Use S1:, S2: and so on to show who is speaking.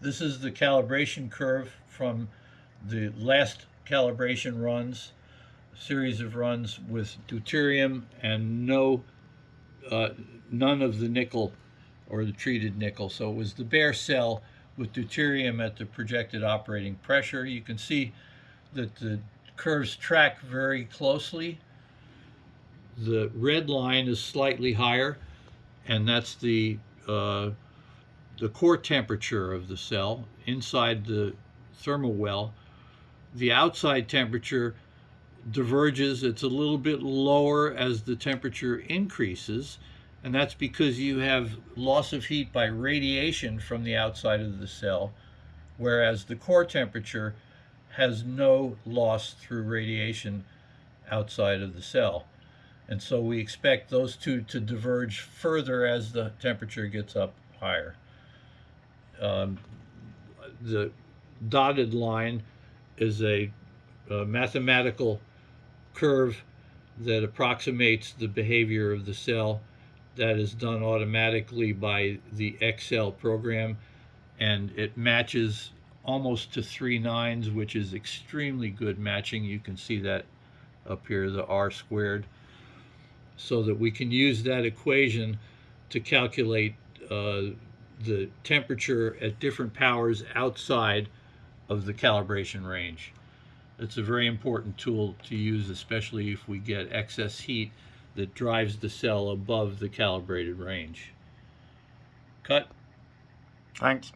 S1: This is the calibration curve from the last calibration runs, series of runs with deuterium and no, uh, none of the nickel or the treated nickel. So it was the bare cell with deuterium at the projected operating pressure. You can see that the curves track very closely. The red line is slightly higher, and that's the uh, the core temperature of the cell inside the thermal well. The outside temperature diverges. It's a little bit lower as the temperature increases, and that's because you have loss of heat by radiation from the outside of the cell, whereas the core temperature has no loss through radiation outside of the cell. And so we expect those two to diverge further as the temperature gets up higher. Um, the dotted line is a, a mathematical curve that approximates the behavior of the cell that is done automatically by the Excel program. And it matches almost to three nines which is extremely good matching. You can see that up here the r squared. So that we can use that equation to calculate uh, the temperature at different powers outside of the calibration range. It's a very important tool to use, especially if we get excess heat that drives the cell above the calibrated range. Cut.
S2: Thanks.